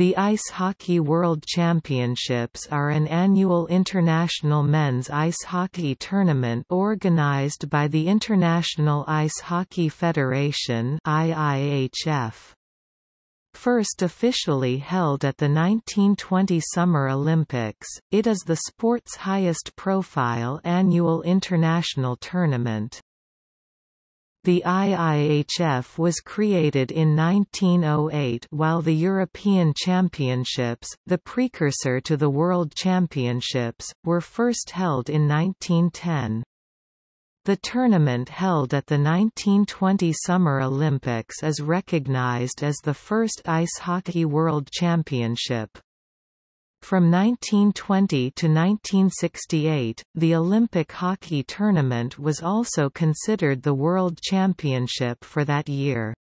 The Ice Hockey World Championships are an annual international men's ice hockey tournament organized by the International Ice Hockey Federation IIHF. First officially held at the 1920 Summer Olympics, it is the sport's highest profile annual international tournament. The IIHF was created in 1908 while the European Championships, the precursor to the World Championships, were first held in 1910. The tournament held at the 1920 Summer Olympics is recognized as the first Ice Hockey World Championship. From 1920 to 1968, the Olympic hockey tournament was also considered the World Championship for that year.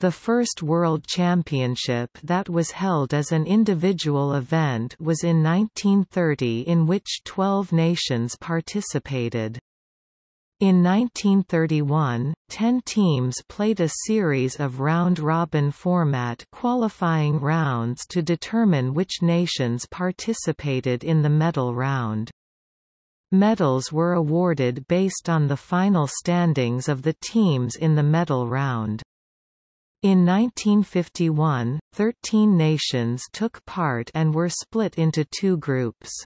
The first World Championship that was held as an individual event was in 1930 in which 12 nations participated. In 1931, ten teams played a series of round-robin format qualifying rounds to determine which nations participated in the medal round. Medals were awarded based on the final standings of the teams in the medal round. In 1951, 13 nations took part and were split into two groups.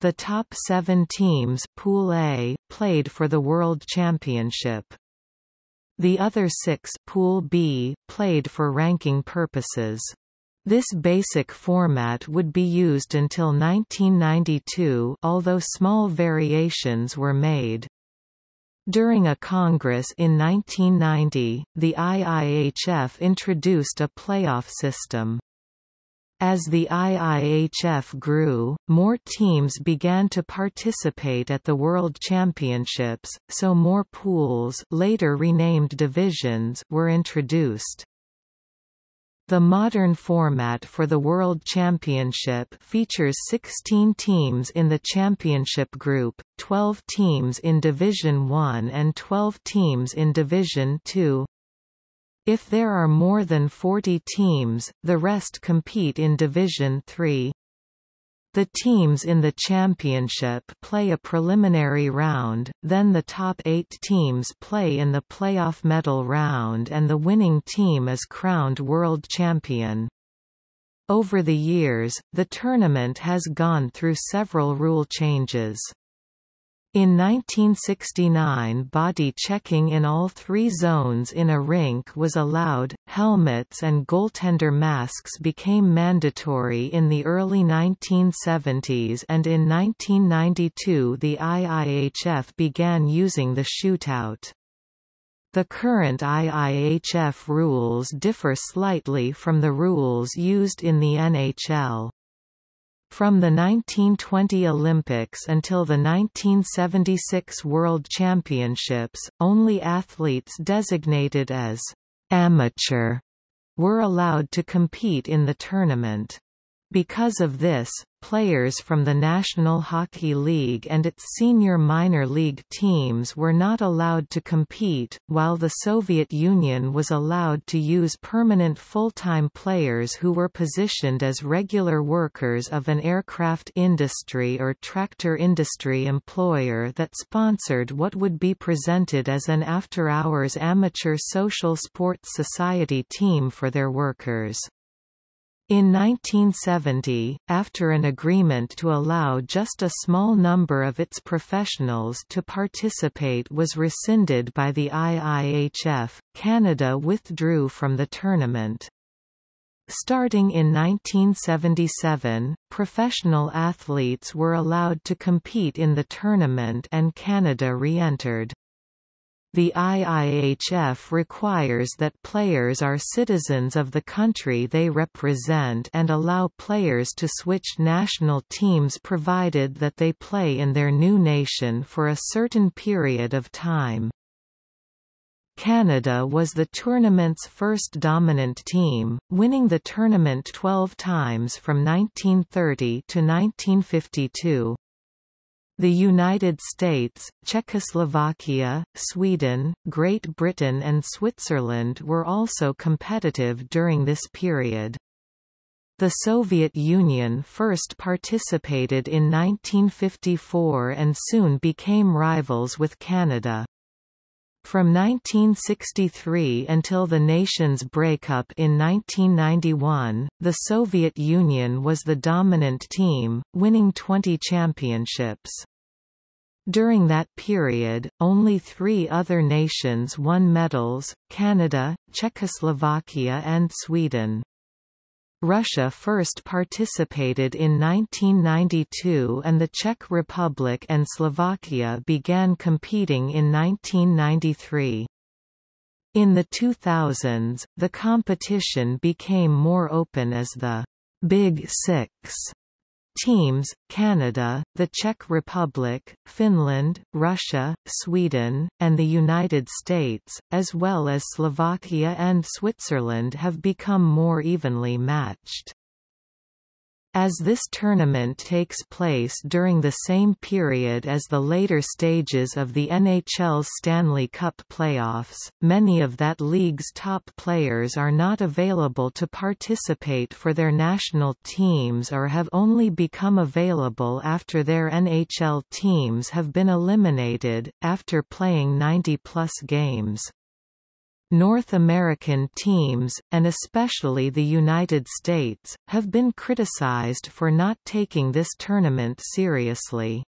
The top seven teams Pool A, played for the World Championship. The other six Pool B, played for ranking purposes. This basic format would be used until 1992 although small variations were made. During a congress in 1990, the IIHF introduced a playoff system. As the IIHF grew, more teams began to participate at the World Championships, so more pools later renamed divisions were introduced. The modern format for the World Championship features 16 teams in the championship group, 12 teams in Division 1 and 12 teams in Division 2. If there are more than 40 teams, the rest compete in Division 3. The teams in the championship play a preliminary round, then the top eight teams play in the playoff medal round and the winning team is crowned world champion. Over the years, the tournament has gone through several rule changes. In 1969 body checking in all three zones in a rink was allowed, helmets and goaltender masks became mandatory in the early 1970s and in 1992 the IIHF began using the shootout. The current IIHF rules differ slightly from the rules used in the NHL. From the 1920 Olympics until the 1976 World Championships, only athletes designated as amateur were allowed to compete in the tournament. Because of this, players from the National Hockey League and its senior minor league teams were not allowed to compete, while the Soviet Union was allowed to use permanent full-time players who were positioned as regular workers of an aircraft industry or tractor industry employer that sponsored what would be presented as an after-hours amateur social sports society team for their workers. In 1970, after an agreement to allow just a small number of its professionals to participate was rescinded by the IIHF, Canada withdrew from the tournament. Starting in 1977, professional athletes were allowed to compete in the tournament and Canada re-entered. The IIHF requires that players are citizens of the country they represent and allow players to switch national teams provided that they play in their new nation for a certain period of time. Canada was the tournament's first dominant team, winning the tournament 12 times from 1930 to 1952. The United States, Czechoslovakia, Sweden, Great Britain and Switzerland were also competitive during this period. The Soviet Union first participated in 1954 and soon became rivals with Canada. From 1963 until the nation's breakup in 1991, the Soviet Union was the dominant team, winning 20 championships. During that period, only three other nations won medals, Canada, Czechoslovakia and Sweden. Russia first participated in 1992 and the Czech Republic and Slovakia began competing in 1993. In the 2000s, the competition became more open as the Big Six Teams, Canada, the Czech Republic, Finland, Russia, Sweden, and the United States, as well as Slovakia and Switzerland have become more evenly matched. As this tournament takes place during the same period as the later stages of the NHL's Stanley Cup playoffs, many of that league's top players are not available to participate for their national teams or have only become available after their NHL teams have been eliminated, after playing 90-plus games. North American teams, and especially the United States, have been criticized for not taking this tournament seriously.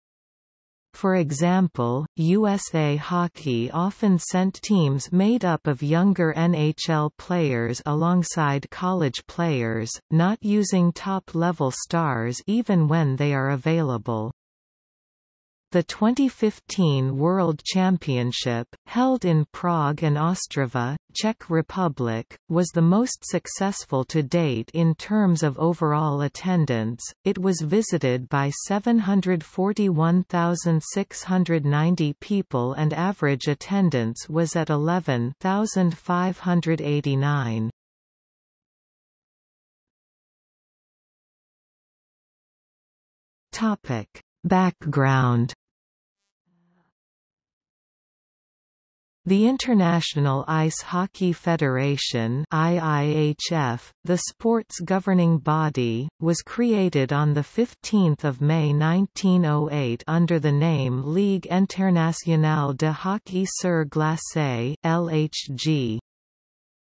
For example, USA Hockey often sent teams made up of younger NHL players alongside college players, not using top-level stars even when they are available. The 2015 World Championship, held in Prague and Ostrava, Czech Republic, was the most successful to date in terms of overall attendance. It was visited by 741,690 people and average attendance was at 11,589. Topic Background The International Ice Hockey Federation IIHF, the sport's governing body, was created on 15 May 1908 under the name Ligue Internationale de Hockey sur Glace LHG.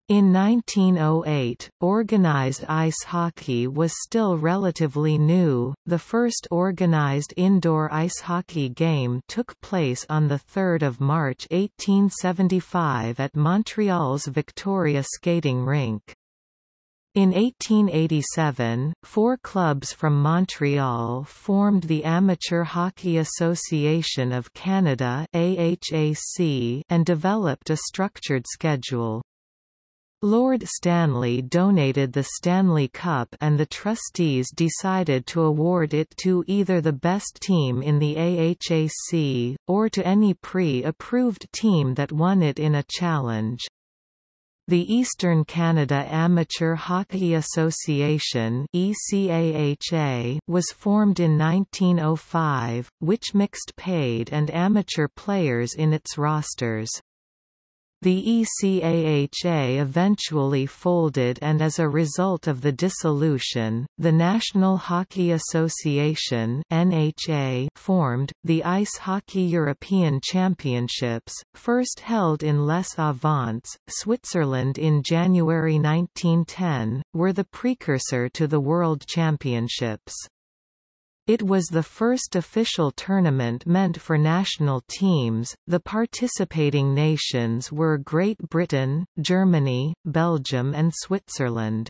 In 1908, organized ice hockey was still relatively new. The first organized indoor ice hockey game took place on the 3rd of March 1875 at Montreal's Victoria skating rink. In 1887, four clubs from Montreal formed the Amateur Hockey Association of Canada AHAC and developed a structured schedule. Lord Stanley donated the Stanley Cup and the trustees decided to award it to either the best team in the AHAC, or to any pre-approved team that won it in a challenge. The Eastern Canada Amateur Hockey Association was formed in 1905, which mixed paid and amateur players in its rosters. The ECAHA eventually folded and as a result of the dissolution, the National Hockey Association NHA formed. The Ice Hockey European Championships, first held in Les Avants, Switzerland in January 1910, were the precursor to the World Championships. It was the first official tournament meant for national teams. The participating nations were Great Britain, Germany, Belgium, and Switzerland.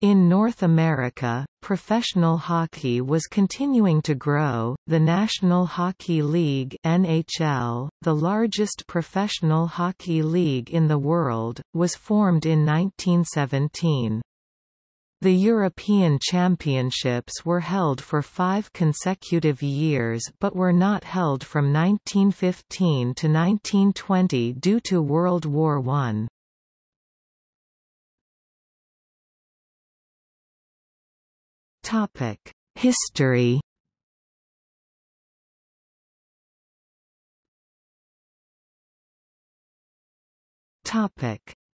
In North America, professional hockey was continuing to grow. The National Hockey League (NHL), the largest professional hockey league in the world, was formed in 1917. The European Championships were held for five consecutive years but were not held from 1915 to 1920 due to World War I. History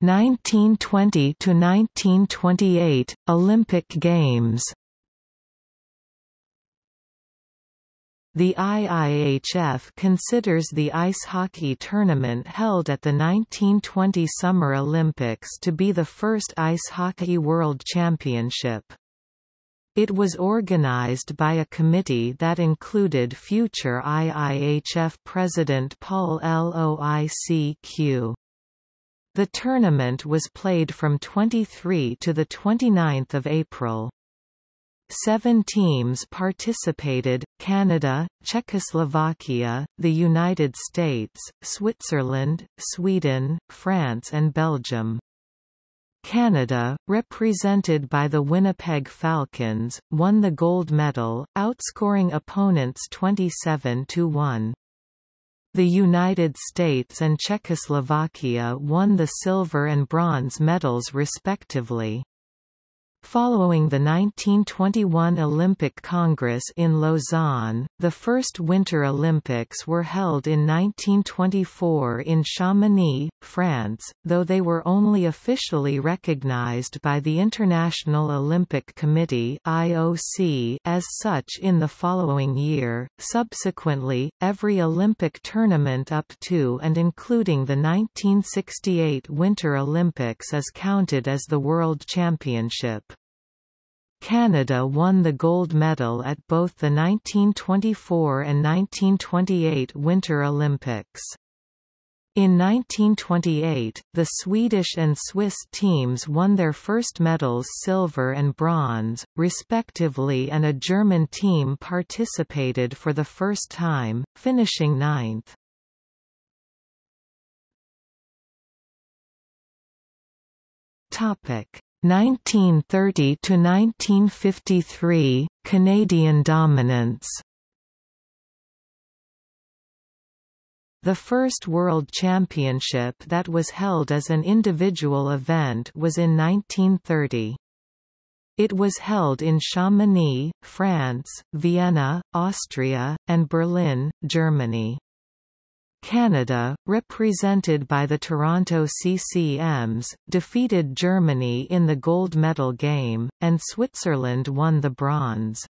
1920 to 1928 Olympic Games The IIHF considers the ice hockey tournament held at the 1920 Summer Olympics to be the first ice hockey world championship. It was organized by a committee that included future IIHF President Paul Loicq. The tournament was played from 23 to 29 April. Seven teams participated, Canada, Czechoslovakia, the United States, Switzerland, Sweden, France and Belgium. Canada, represented by the Winnipeg Falcons, won the gold medal, outscoring opponents 27–1. The United States and Czechoslovakia won the silver and bronze medals respectively. Following the 1921 Olympic Congress in Lausanne, the first Winter Olympics were held in 1924 in Chamonix, France, though they were only officially recognized by the International Olympic Committee (IOC) as such in the following year. Subsequently, every Olympic tournament up to and including the 1968 Winter Olympics is counted as the World Championship. Canada won the gold medal at both the 1924 and 1928 Winter Olympics. In 1928, the Swedish and Swiss teams won their first medals silver and bronze, respectively and a German team participated for the first time, finishing ninth. Topic 1930 to 1953 Canadian dominance The first World Championship that was held as an individual event was in 1930. It was held in Chamonix, France, Vienna, Austria, and Berlin, Germany. Canada, represented by the Toronto CCMs, defeated Germany in the gold medal game, and Switzerland won the bronze.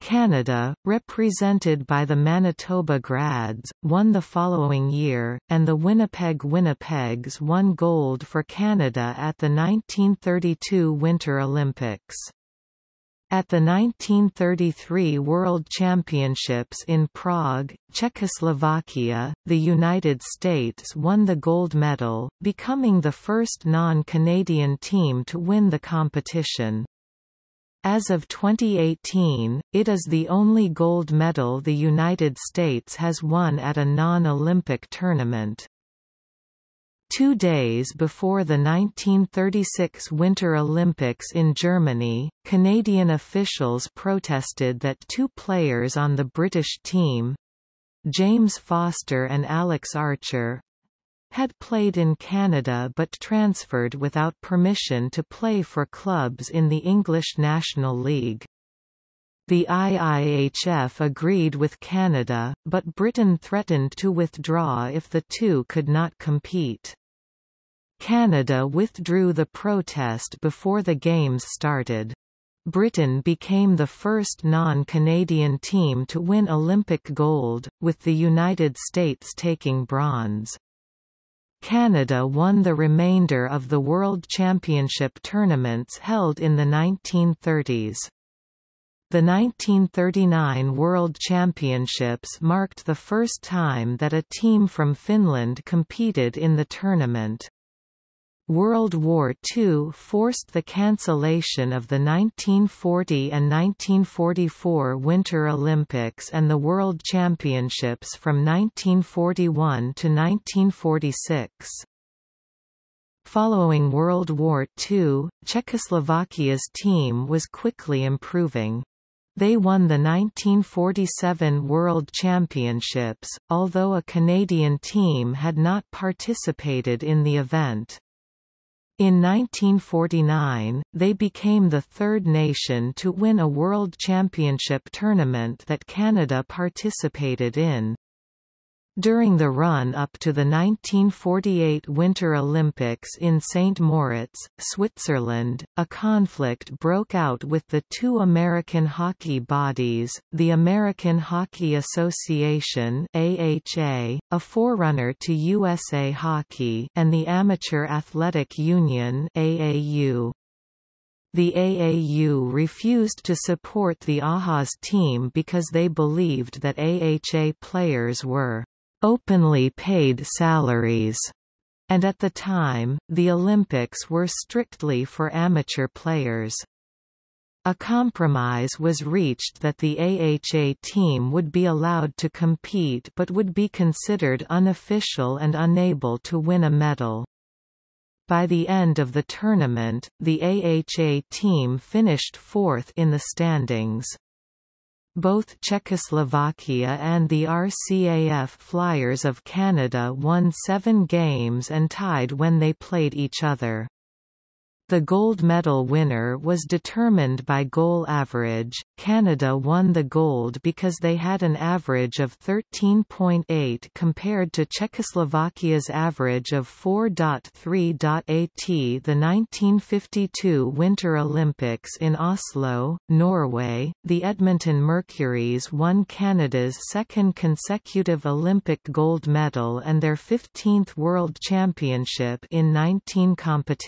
Canada, represented by the Manitoba Grads, won the following year, and the Winnipeg Winnipegs won gold for Canada at the 1932 Winter Olympics. At the 1933 World Championships in Prague, Czechoslovakia, the United States won the gold medal, becoming the first non-Canadian team to win the competition. As of 2018, it is the only gold medal the United States has won at a non-Olympic tournament. Two days before the 1936 Winter Olympics in Germany, Canadian officials protested that two players on the British team—James Foster and Alex Archer, had played in Canada but transferred without permission to play for clubs in the English National League. The IIHF agreed with Canada, but Britain threatened to withdraw if the two could not compete. Canada withdrew the protest before the Games started. Britain became the first non-Canadian team to win Olympic gold, with the United States taking bronze. Canada won the remainder of the World Championship tournaments held in the 1930s. The 1939 World Championships marked the first time that a team from Finland competed in the tournament. World War II forced the cancellation of the 1940 and 1944 Winter Olympics and the World Championships from 1941 to 1946. Following World War II, Czechoslovakia's team was quickly improving. They won the 1947 World Championships, although a Canadian team had not participated in the event. In 1949, they became the third nation to win a World Championship tournament that Canada participated in. During the run-up to the 1948 Winter Olympics in St. Moritz, Switzerland, a conflict broke out with the two American hockey bodies, the American Hockey Association AHA, a forerunner to USA Hockey and the Amateur Athletic Union AAU. The AAU refused to support the AHA's team because they believed that AHA players were openly paid salaries, and at the time, the Olympics were strictly for amateur players. A compromise was reached that the AHA team would be allowed to compete but would be considered unofficial and unable to win a medal. By the end of the tournament, the AHA team finished fourth in the standings. Both Czechoslovakia and the RCAF Flyers of Canada won seven games and tied when they played each other. The gold medal winner was determined by goal average. Canada won the gold because they had an average of 13.8 compared to Czechoslovakia's average of 4.3. At the 1952 Winter Olympics in Oslo, Norway, the Edmonton Mercuries won Canada's second consecutive Olympic gold medal and their 15th World Championship in 19 competitions.